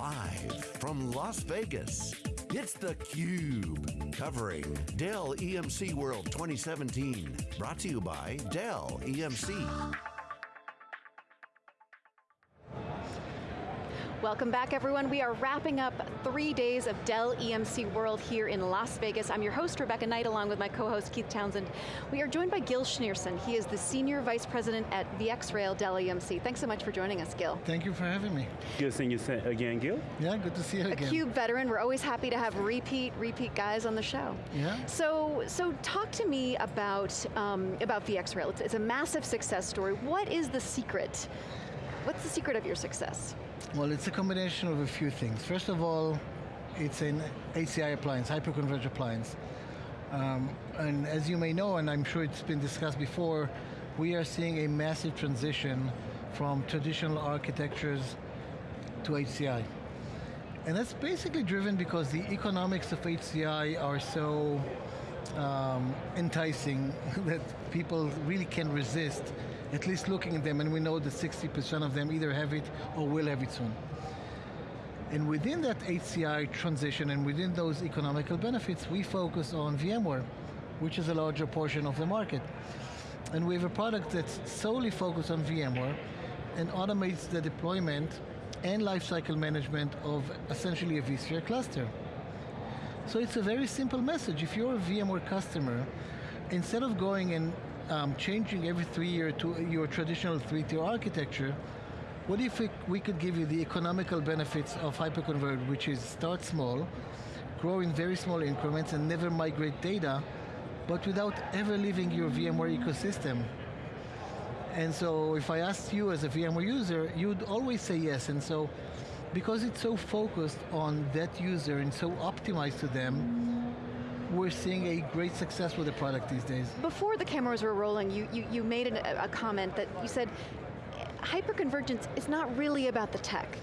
Live from Las Vegas, it's theCUBE, covering Dell EMC World 2017. Brought to you by Dell EMC. Welcome back everyone. We are wrapping up three days of Dell EMC World here in Las Vegas. I'm your host, Rebecca Knight, along with my co-host, Keith Townsend. We are joined by Gil Shneorson. He is the Senior Vice President at VxRail Dell EMC. Thanks so much for joining us, Gil. Thank you for having me. Good seeing you again, Gil. Yeah, good to see you a again. A CUBE veteran, we're always happy to have repeat, repeat guys on the show. Yeah. So, so talk to me about, um, about VxRail. It's, it's a massive success story. What is the secret? What's the secret of your success? Well, it's a combination of a few things. First of all, it's an HCI appliance, hyperconverged appliance. Um, and as you may know, and I'm sure it's been discussed before, we are seeing a massive transition from traditional architectures to HCI. And that's basically driven because the economics of HCI are so um, enticing that people really can resist at least looking at them, and we know that 60% of them either have it or will have it soon. And within that HCI transition and within those economical benefits, we focus on VMware, which is a larger portion of the market. And we have a product that's solely focused on VMware and automates the deployment and lifecycle management of essentially a vSphere cluster. So it's a very simple message. If you're a VMware customer, instead of going and um, changing every three year to your traditional three-tier architecture, what if we, we could give you the economical benefits of hyperconverged, which is start small, grow in very small increments and never migrate data, but without ever leaving your VMware ecosystem. And so if I asked you as a VMware user, you'd always say yes. And so because it's so focused on that user and so optimized to them, we're seeing a great success with the product these days. Before the cameras were rolling, you, you, you made an, a comment that you said, hyperconvergence is not really about the tech.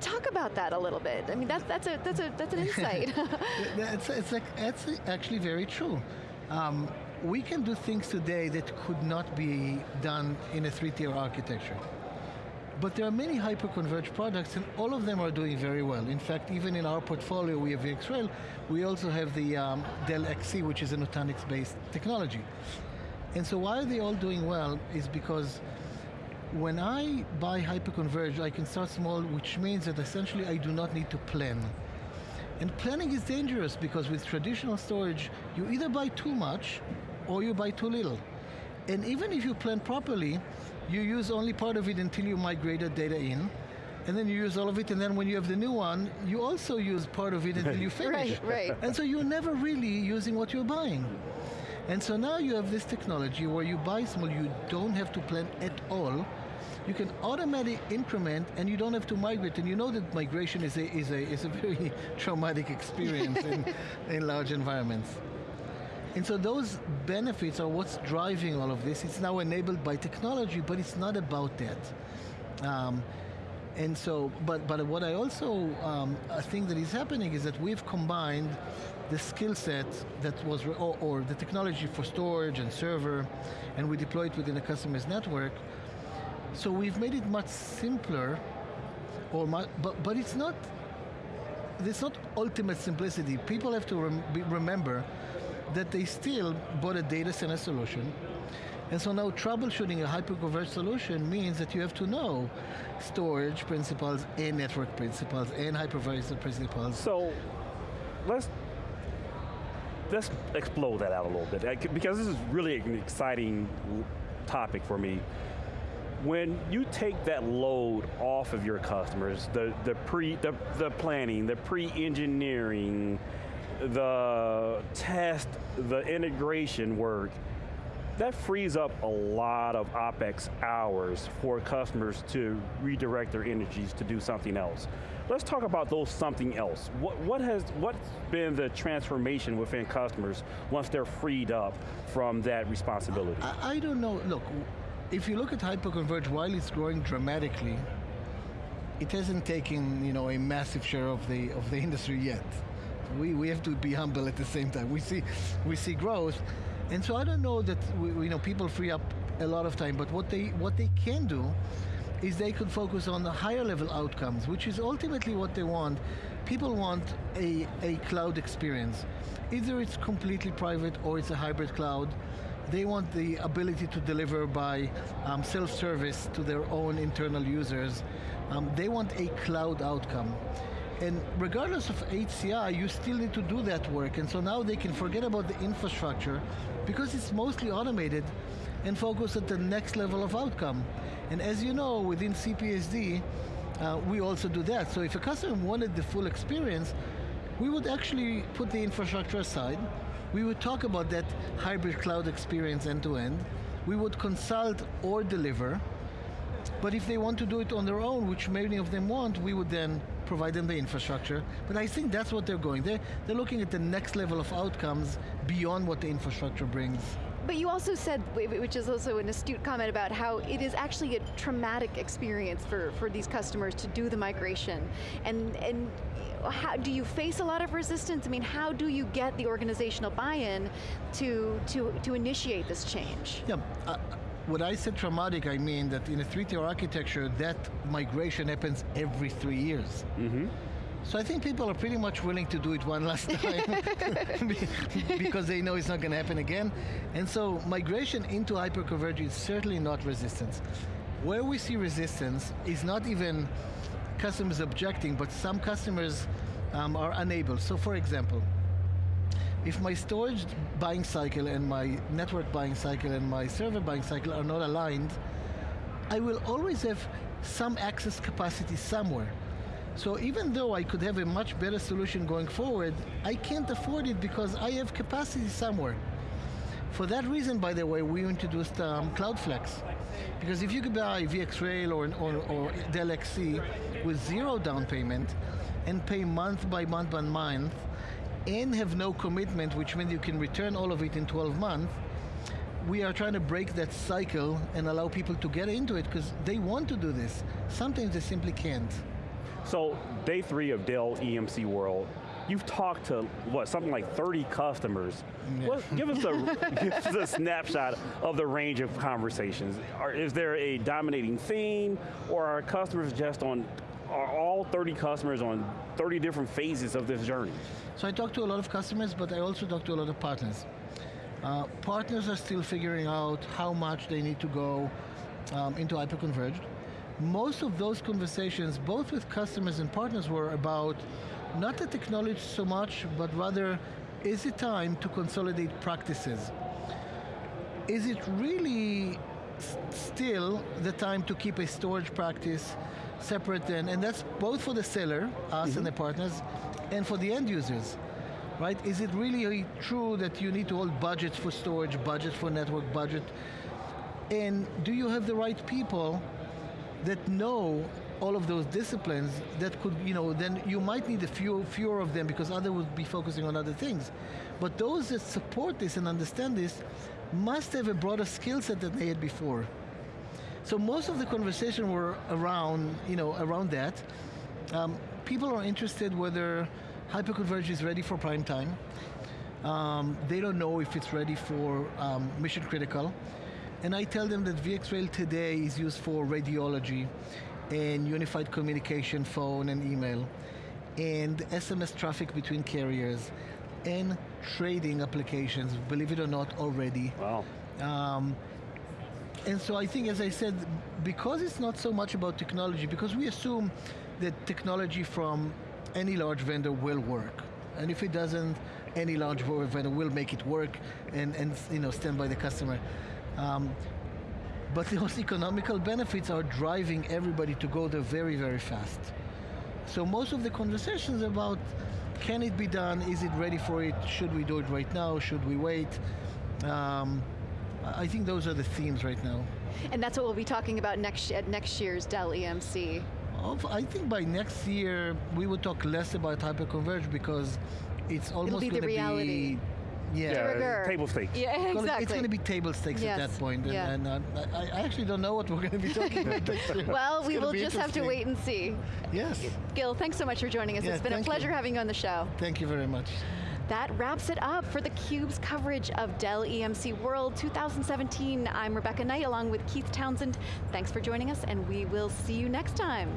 Talk about that a little bit. I mean, that's, that's, a, that's, a, that's an insight. it's, it's, like, it's actually very true. Um, we can do things today that could not be done in a three-tier architecture. But there are many hyper-converged products and all of them are doing very well. In fact, even in our portfolio, we have VxRail, we also have the um, Dell XC, which is a Nutanix-based technology. And so why are they all doing well is because when I buy hyper-converged, I can start small, which means that essentially I do not need to plan. And planning is dangerous because with traditional storage, you either buy too much or you buy too little. And even if you plan properly, you use only part of it until you migrate the data in, and then you use all of it, and then when you have the new one, you also use part of it until you finish. right, right. And so you're never really using what you're buying. And so now you have this technology where you buy small, you don't have to plan at all. You can automatically increment and you don't have to migrate. And you know that migration is a, is a, is a very traumatic experience in, in large environments. And so those benefits are what's driving all of this. It's now enabled by technology, but it's not about that. Um, and so, but, but what I also um, think that is happening is that we've combined the skill set that was, or, or, the technology for storage and server, and we deploy it within a customer's network. So we've made it much simpler, or much, but, but it's not, it's not ultimate simplicity. People have to rem remember that they still bought a data center solution. And so now troubleshooting a hyperconverged solution means that you have to know storage principles and network principles and hypervisor principles. So let's let's explode that out a little bit because this is really an exciting topic for me. When you take that load off of your customers, the, the pre the, the planning, the pre-engineering, the test, the integration work, that frees up a lot of OpEx hours for customers to redirect their energies to do something else. Let's talk about those something else. What, what has, what's been the transformation within customers once they're freed up from that responsibility? I, I don't know, look, if you look at hyperconverged, while it's growing dramatically, it hasn't taken you know, a massive share of the, of the industry yet we, we have to be humble at the same time. We see, we see growth, and so I don't know that we, you know people free up a lot of time, but what they what they can do is they could focus on the higher level outcomes, which is ultimately what they want. People want a, a cloud experience. Either it's completely private or it's a hybrid cloud. They want the ability to deliver by um, self-service to their own internal users. Um, they want a cloud outcome. And regardless of HCI, you still need to do that work. And so now they can forget about the infrastructure because it's mostly automated and focus at the next level of outcome. And as you know, within CPSD, uh, we also do that. So if a customer wanted the full experience, we would actually put the infrastructure aside. We would talk about that hybrid cloud experience end to end. We would consult or deliver. But if they want to do it on their own, which many of them want, we would then provide them the infrastructure. But I think that's what they're going. They're, they're looking at the next level of outcomes beyond what the infrastructure brings. But you also said, which is also an astute comment about how it is actually a traumatic experience for, for these customers to do the migration. And, and how, do you face a lot of resistance? I mean, how do you get the organizational buy-in to, to, to initiate this change? Yeah, uh, when I said traumatic, I mean that in a three-tier architecture, that migration happens every three years. Mm-hmm. So I think people are pretty much willing to do it one last time because they know it's not going to happen again. And so migration into hyperconverged is certainly not resistance. Where we see resistance is not even customers objecting, but some customers um, are unable. So for example, if my storage buying cycle and my network buying cycle and my server buying cycle are not aligned, I will always have some access capacity somewhere. So even though I could have a much better solution going forward, I can't afford it because I have capacity somewhere. For that reason, by the way, we introduced um, CloudFlex. Because if you could buy VxRail or, or, or Dell XC with zero down payment and pay month by month by month, and have no commitment, which means you can return all of it in 12 months, we are trying to break that cycle and allow people to get into it because they want to do this. Sometimes they simply can't. So day three of Dell EMC World, you've talked to what something like 30 customers. Yeah. Give us a give us a snapshot of the range of conversations. Are, is there a dominating theme, or are customers just on? Are all 30 customers on 30 different phases of this journey? So I talk to a lot of customers, but I also talk to a lot of partners. Uh, partners are still figuring out how much they need to go um, into hyperconverged. Most of those conversations, both with customers and partners, were about not the technology so much, but rather, is it time to consolidate practices? Is it really still the time to keep a storage practice separate and, and that's both for the seller, us mm -hmm. and mm-hmm. the partners, and for the end users, right? Is it really true that you need to hold budgets for storage, budget for network, budget? And do you have the right people that know all of those disciplines that could, you know, then you might need a few fewer of them because others would be focusing on other things. But those that support this and understand this must have a broader skill set than they had before. So most of the conversation were around, you know, around that. Um, people are interested whether hyperconverged is ready for prime time. Um, they don't know if it's ready for um, mission critical. And I tell them that VxRail today is used for radiology and unified communication, phone and email, and SMS traffic between carriers, and trading applications, believe it or not, already. Wow. Um, and so I think, as I said, because it's not so much about technology, because we assume that technology from any large vendor will work. And if it doesn't, any large vendor will make it work and, and you know, stand by the customer. Um, but those economical benefits are driving everybody to go there very, very fast. So most of the conversations about can it be done, is it ready for it, should we do it right now, should we wait, um, I think those are the themes right now. And that's what we'll be talking about next at next year's Dell EMC. I think by next year we will talk less about hyperconverged because it's almost going to be yeah, yeah table stakes. Yeah, exactly. It's going to be table stakes yes. at that point, and, yeah. and uh, I, I, actually don't know what we're going to be talking about next year. Well, it's we will just have to wait and see. Yes. Gil, thanks so much for joining us. Yeah, it's been a pleasure you. having you on the show. Thank you very much. That wraps it up for theCUBE's coverage of Dell EMC World 2017. I'm Rebecca Knight along with Keith Townsend. Thanks for joining us and we will see you next time.